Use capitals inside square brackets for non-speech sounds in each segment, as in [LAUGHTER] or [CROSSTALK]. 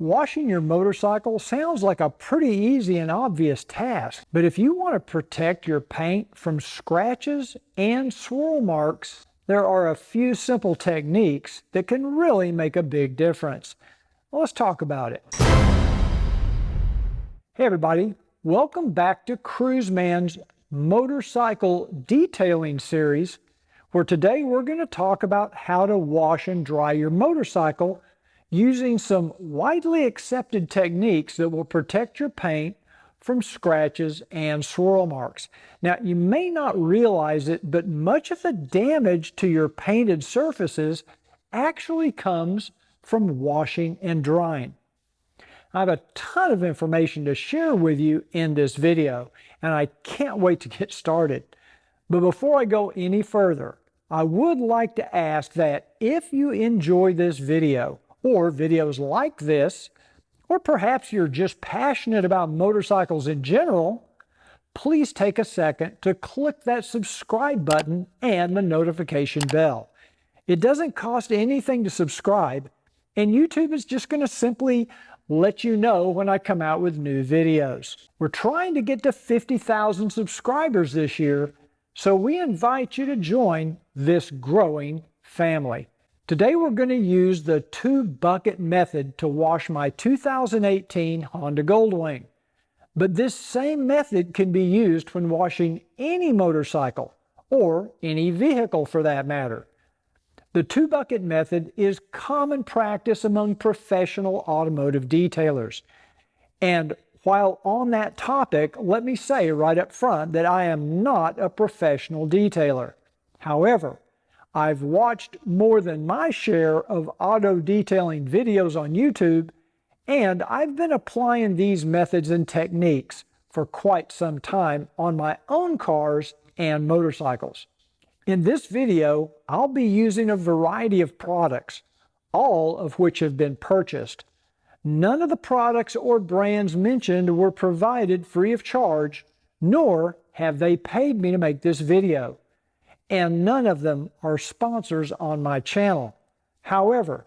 Washing your motorcycle sounds like a pretty easy and obvious task, but if you want to protect your paint from scratches and swirl marks, there are a few simple techniques that can really make a big difference. Let's talk about it. Hey everybody, welcome back to Cruiseman's motorcycle detailing series, where today we're going to talk about how to wash and dry your motorcycle using some widely accepted techniques that will protect your paint from scratches and swirl marks. Now, you may not realize it, but much of the damage to your painted surfaces actually comes from washing and drying. I have a ton of information to share with you in this video, and I can't wait to get started. But before I go any further, I would like to ask that if you enjoy this video, or videos like this, or perhaps you're just passionate about motorcycles in general, please take a second to click that subscribe button and the notification bell. It doesn't cost anything to subscribe, and YouTube is just going to simply let you know when I come out with new videos. We're trying to get to 50,000 subscribers this year, so we invite you to join this growing family. Today we're going to use the two bucket method to wash my 2018 Honda Goldwing. But this same method can be used when washing any motorcycle or any vehicle for that matter. The two bucket method is common practice among professional automotive detailers. And while on that topic, let me say right up front that I am not a professional detailer. However, I've watched more than my share of auto detailing videos on YouTube, and I've been applying these methods and techniques for quite some time on my own cars and motorcycles. In this video, I'll be using a variety of products, all of which have been purchased. None of the products or brands mentioned were provided free of charge, nor have they paid me to make this video and none of them are sponsors on my channel. However,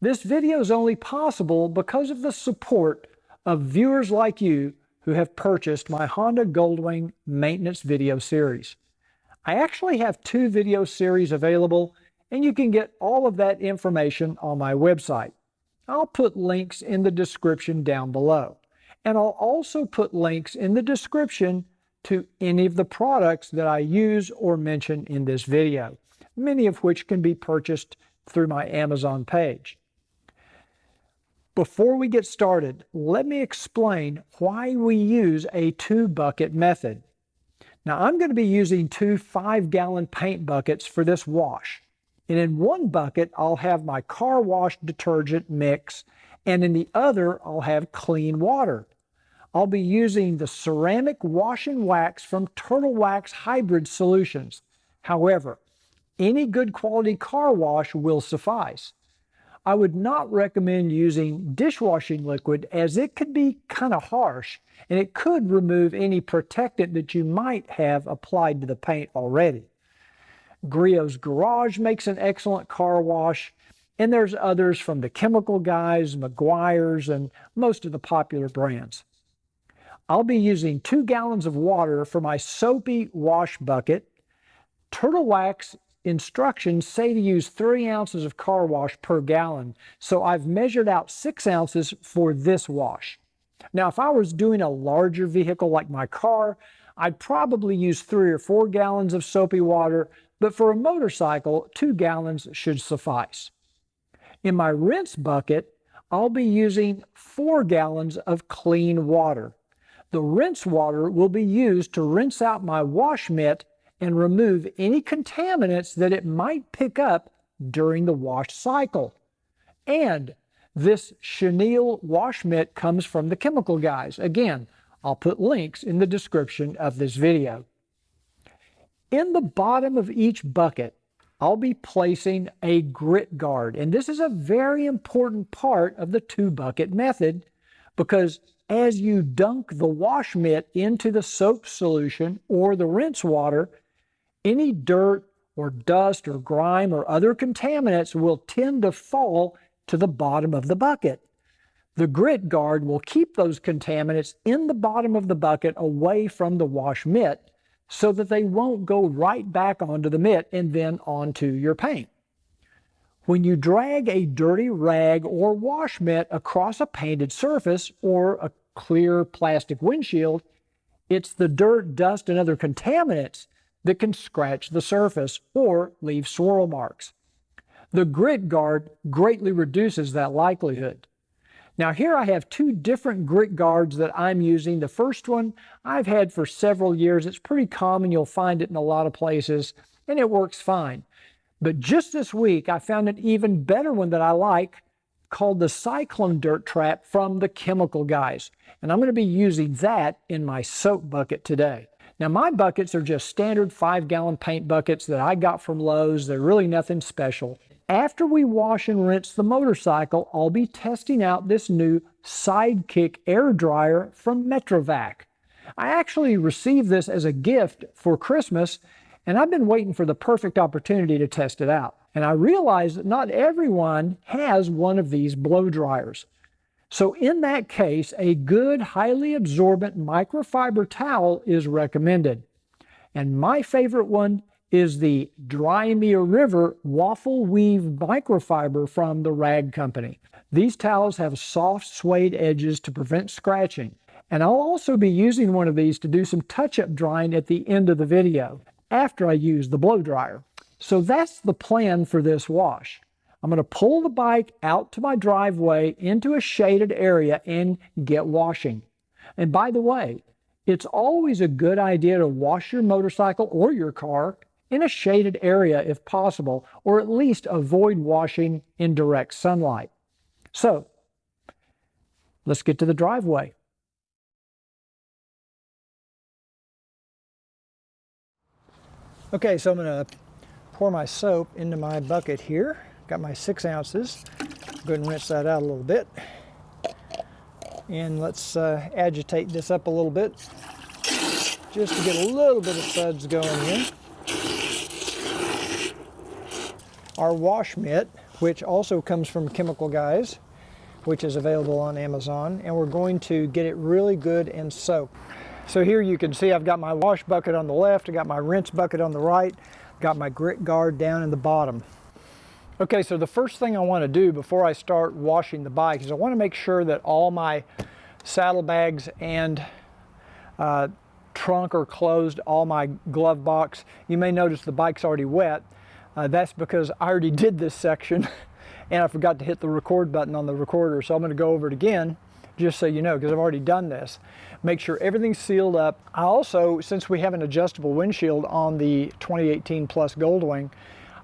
this video is only possible because of the support of viewers like you who have purchased my Honda Goldwing maintenance video series. I actually have two video series available and you can get all of that information on my website. I'll put links in the description down below. And I'll also put links in the description to any of the products that I use or mention in this video, many of which can be purchased through my Amazon page. Before we get started, let me explain why we use a two bucket method. Now I'm going to be using two five gallon paint buckets for this wash. And in one bucket, I'll have my car wash detergent mix, and in the other, I'll have clean water. I'll be using the ceramic wash and wax from Turtle Wax Hybrid Solutions. However, any good quality car wash will suffice. I would not recommend using dishwashing liquid as it could be kind of harsh and it could remove any protectant that you might have applied to the paint already. Griot's Garage makes an excellent car wash and there's others from the chemical guys, Meguiar's, and most of the popular brands. I'll be using two gallons of water for my soapy wash bucket. Turtle Wax instructions say to use three ounces of car wash per gallon, so I've measured out six ounces for this wash. Now, if I was doing a larger vehicle like my car, I'd probably use three or four gallons of soapy water, but for a motorcycle, two gallons should suffice. In my rinse bucket, I'll be using four gallons of clean water. The rinse water will be used to rinse out my wash mitt and remove any contaminants that it might pick up during the wash cycle. And this chenille wash mitt comes from the chemical guys. Again, I'll put links in the description of this video. In the bottom of each bucket, I'll be placing a grit guard. And this is a very important part of the two bucket method because as you dunk the wash mitt into the soap solution or the rinse water, any dirt or dust or grime or other contaminants will tend to fall to the bottom of the bucket. The grit guard will keep those contaminants in the bottom of the bucket away from the wash mitt so that they won't go right back onto the mitt and then onto your paint. When you drag a dirty rag or wash mitt across a painted surface or a clear plastic windshield, it's the dirt, dust, and other contaminants that can scratch the surface or leave swirl marks. The grit guard greatly reduces that likelihood. Now here I have two different grit guards that I'm using. The first one I've had for several years. It's pretty common. You'll find it in a lot of places and it works fine. But just this week, I found an even better one that I like called the Cyclone Dirt Trap from the Chemical Guys. And I'm going to be using that in my soap bucket today. Now my buckets are just standard five gallon paint buckets that I got from Lowe's. They're really nothing special. After we wash and rinse the motorcycle, I'll be testing out this new Sidekick air dryer from Metrovac. I actually received this as a gift for Christmas and I've been waiting for the perfect opportunity to test it out. And I realized that not everyone has one of these blow dryers. So in that case, a good, highly absorbent microfiber towel is recommended. And my favorite one is the Dry Me a River Waffle Weave Microfiber from the Rag Company. These towels have soft suede edges to prevent scratching. And I'll also be using one of these to do some touch-up drying at the end of the video after I use the blow dryer. So that's the plan for this wash. I'm going to pull the bike out to my driveway into a shaded area and get washing. And by the way, it's always a good idea to wash your motorcycle or your car in a shaded area if possible, or at least avoid washing in direct sunlight. So, let's get to the driveway. Okay, so I'm going to pour my soap into my bucket here. Got my six ounces. Go ahead and rinse that out a little bit. And let's uh, agitate this up a little bit just to get a little bit of suds going here. Our wash mitt, which also comes from Chemical Guys, which is available on Amazon, and we're going to get it really good and soaked. So here you can see I've got my wash bucket on the left, I got my rinse bucket on the right, got my grit guard down in the bottom. Okay, so the first thing I want to do before I start washing the bike is I want to make sure that all my saddlebags and uh, trunk are closed, all my glove box. You may notice the bike's already wet. Uh, that's because I already [LAUGHS] did this section and I forgot to hit the record button on the recorder. So I'm going to go over it again just so you know, because I've already done this. Make sure everything's sealed up. I also, since we have an adjustable windshield on the 2018 Plus Goldwing,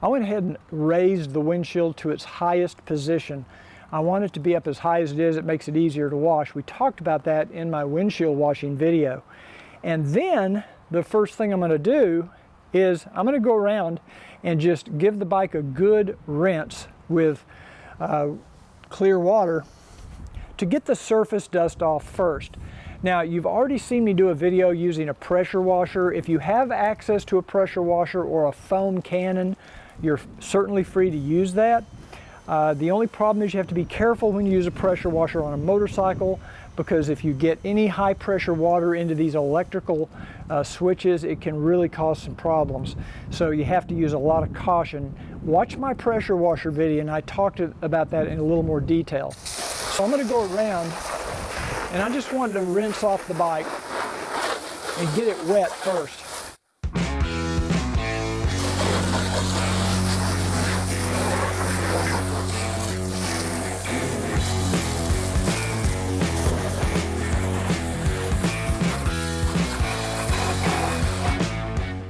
I went ahead and raised the windshield to its highest position. I want it to be up as high as it is. It makes it easier to wash. We talked about that in my windshield washing video. And then the first thing I'm going to do is I'm going to go around and just give the bike a good rinse with uh, clear water to get the surface dust off first. Now you've already seen me do a video using a pressure washer. If you have access to a pressure washer or a foam cannon, you're certainly free to use that. Uh, the only problem is you have to be careful when you use a pressure washer on a motorcycle because if you get any high pressure water into these electrical uh, switches, it can really cause some problems. So you have to use a lot of caution. Watch my pressure washer video and I talked about that in a little more detail. So I'm going to go around and I just wanted to rinse off the bike and get it wet first.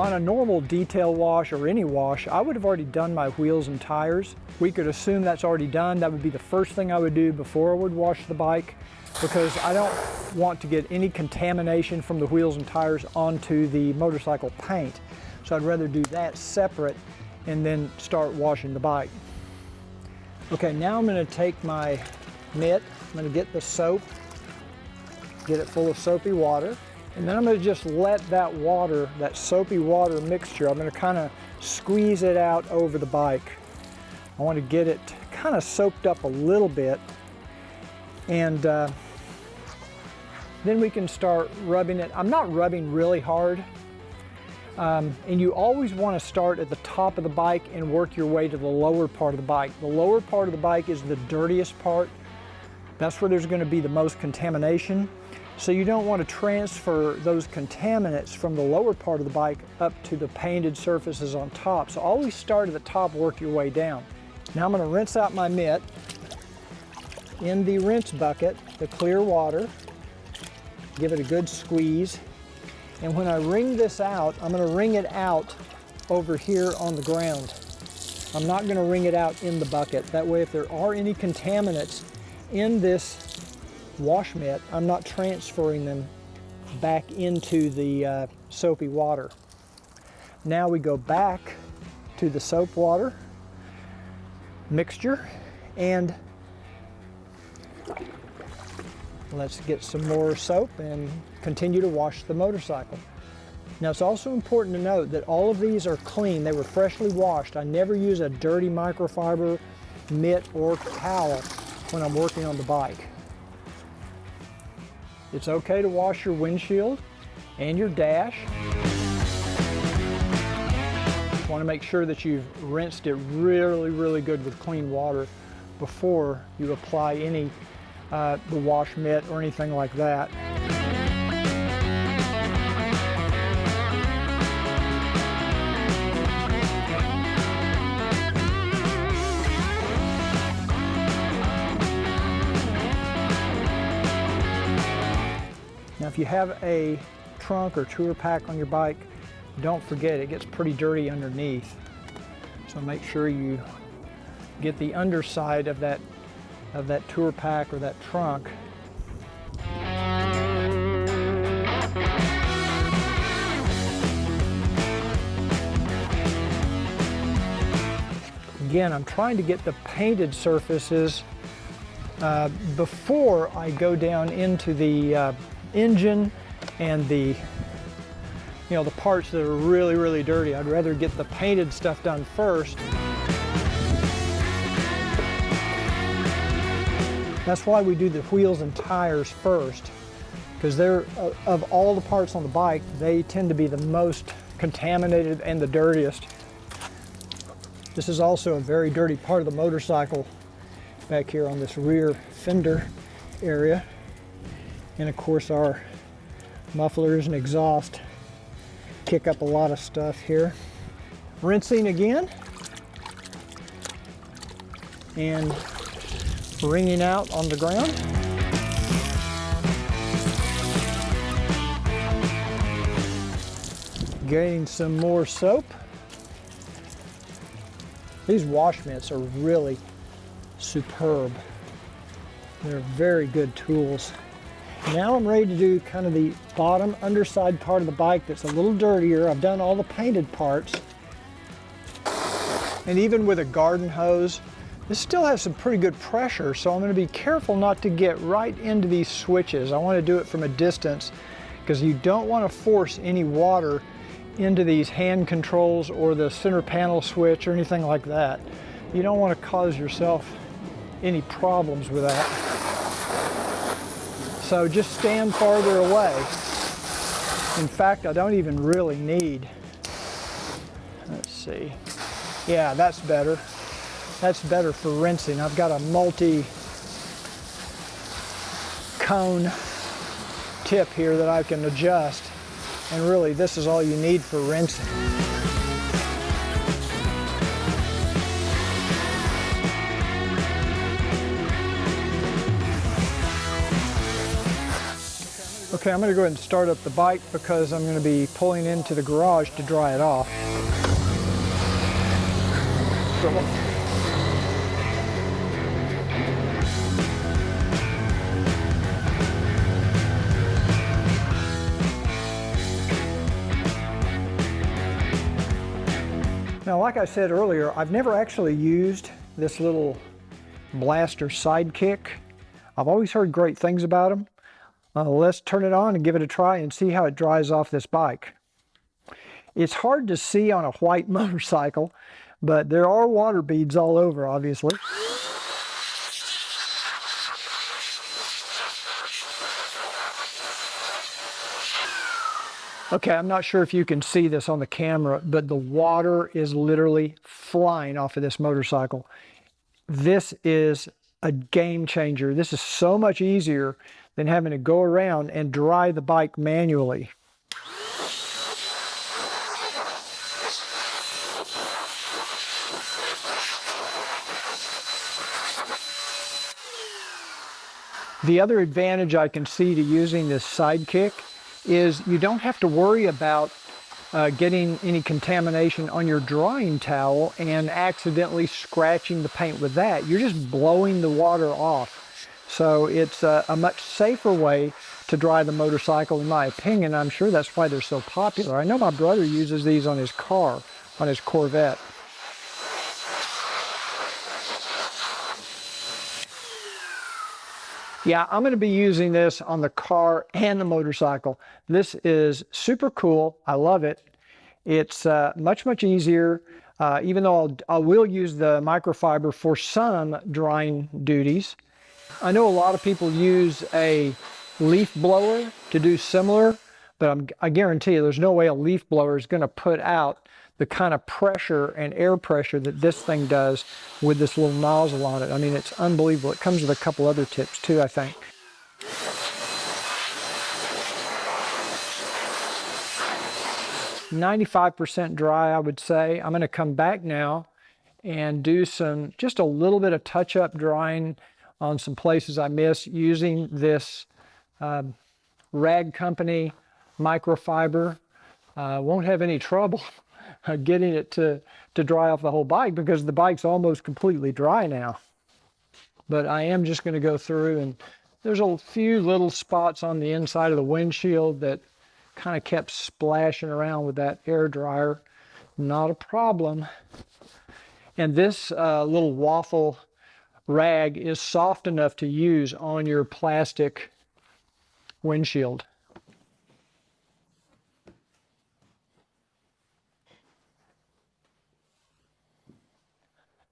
On a normal detail wash or any wash, I would have already done my wheels and tires. We could assume that's already done. That would be the first thing I would do before I would wash the bike because I don't want to get any contamination from the wheels and tires onto the motorcycle paint. So I'd rather do that separate and then start washing the bike. Okay, now I'm gonna take my mitt, I'm gonna get the soap, get it full of soapy water. And then I'm gonna just let that water, that soapy water mixture, I'm gonna kind of squeeze it out over the bike. I want to get it kind of soaked up a little bit. And uh, then we can start rubbing it. I'm not rubbing really hard. Um, and you always want to start at the top of the bike and work your way to the lower part of the bike. The lower part of the bike is the dirtiest part. That's where there's going to be the most contamination. So you don't want to transfer those contaminants from the lower part of the bike up to the painted surfaces on top. So always start at the top, work your way down. Now I'm going to rinse out my mitt in the rinse bucket, the clear water. Give it a good squeeze. And when I wring this out, I'm going to wring it out over here on the ground. I'm not going to wring it out in the bucket. That way if there are any contaminants in this wash mitt, I'm not transferring them back into the uh, soapy water. Now we go back to the soap water mixture and let's get some more soap and continue to wash the motorcycle. Now it's also important to note that all of these are clean. They were freshly washed. I never use a dirty microfiber mitt or towel when I'm working on the bike. It's okay to wash your windshield and your dash. Want to make sure that you've rinsed it really, really good with clean water before you apply any uh, the wash mitt or anything like that. Now if you have a trunk or tour pack on your bike, don't forget it gets pretty dirty underneath. So make sure you get the underside of that of that tour pack or that trunk Again, I'm trying to get the painted surfaces uh, before I go down into the uh, engine and the you know the parts that are really really dirty. I'd rather get the painted stuff done first. That's why we do the wheels and tires first because they're uh, of all the parts on the bike they tend to be the most contaminated and the dirtiest. This is also a very dirty part of the motorcycle back here on this rear fender area. And of course our mufflers and exhaust kick up a lot of stuff here. Rinsing again. And wringing out on the ground. Getting some more soap. These wash mitts are really superb. They're very good tools. Now I'm ready to do kind of the bottom underside part of the bike that's a little dirtier. I've done all the painted parts. And even with a garden hose, this still has some pretty good pressure, so I'm gonna be careful not to get right into these switches. I wanna do it from a distance because you don't wanna force any water into these hand controls or the center panel switch or anything like that. You don't wanna cause yourself any problems with that. So just stand farther away. In fact, I don't even really need, let's see. Yeah, that's better. That's better for rinsing. I've got a multi cone tip here that I can adjust. And really, this is all you need for rinsing. Okay, I'm going to go ahead and start up the bike because I'm going to be pulling into the garage to dry it off. Now, like I said earlier, I've never actually used this little blaster sidekick. I've always heard great things about them. Uh, let's turn it on and give it a try and see how it dries off this bike. It's hard to see on a white [LAUGHS] motorcycle, but there are water beads all over, obviously. Okay, I'm not sure if you can see this on the camera, but the water is literally flying off of this motorcycle. This is a game changer. This is so much easier than having to go around and dry the bike manually. The other advantage I can see to using this sidekick is you don't have to worry about uh, getting any contamination on your drying towel and accidentally scratching the paint with that. You're just blowing the water off. So it's a, a much safer way to dry the motorcycle in my opinion. I'm sure that's why they're so popular. I know my brother uses these on his car, on his Corvette. Yeah, I'm going to be using this on the car and the motorcycle. This is super cool. I love it. It's uh, much, much easier. Uh, even though I'll, I will use the microfiber for some drying duties. I know a lot of people use a leaf blower to do similar, but I'm, I guarantee you there's no way a leaf blower is going to put out the kind of pressure and air pressure that this thing does with this little nozzle on it. I mean, it's unbelievable. It comes with a couple other tips too, I think. Ninety-five percent dry, I would say. I'm going to come back now and do some, just a little bit of touch-up drying on some places I miss using this um, Rag Company microfiber. Uh, won't have any trouble [LAUGHS] getting it to, to dry off the whole bike because the bike's almost completely dry now. But I am just going to go through and there's a few little spots on the inside of the windshield that kind of kept splashing around with that air dryer. Not a problem. And this uh, little waffle rag is soft enough to use on your plastic windshield.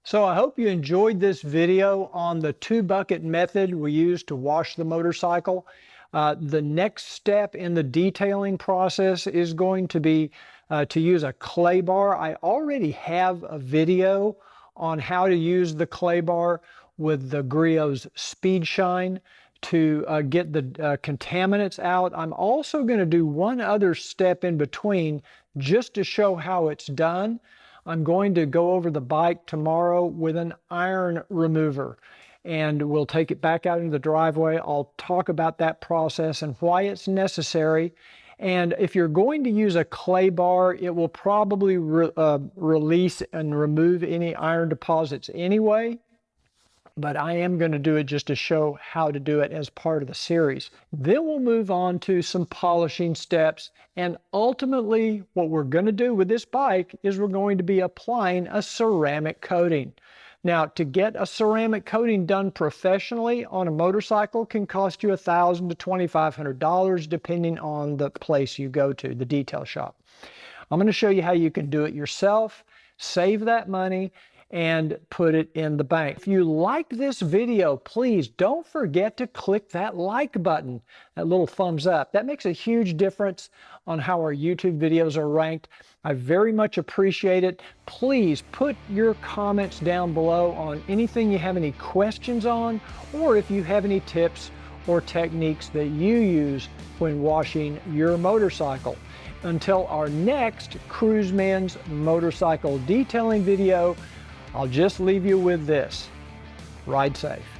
So I hope you enjoyed this video on the two bucket method we use to wash the motorcycle. Uh, the next step in the detailing process is going to be uh, to use a clay bar. I already have a video on how to use the clay bar with the Griot's Speed Shine to uh, get the uh, contaminants out. I'm also going to do one other step in between just to show how it's done. I'm going to go over the bike tomorrow with an iron remover and we'll take it back out into the driveway. I'll talk about that process and why it's necessary. And if you're going to use a clay bar, it will probably re uh, release and remove any iron deposits anyway but I am going to do it just to show how to do it as part of the series. Then we'll move on to some polishing steps and ultimately what we're going to do with this bike is we're going to be applying a ceramic coating. Now to get a ceramic coating done professionally on a motorcycle can cost you 1,000 to $2,500 depending on the place you go to, the detail shop. I'm going to show you how you can do it yourself, save that money, and put it in the bank. If you liked this video, please don't forget to click that like button, that little thumbs up. That makes a huge difference on how our YouTube videos are ranked. I very much appreciate it. Please put your comments down below on anything you have any questions on, or if you have any tips or techniques that you use when washing your motorcycle. Until our next Cruiseman's motorcycle detailing video, I'll just leave you with this. Ride safe.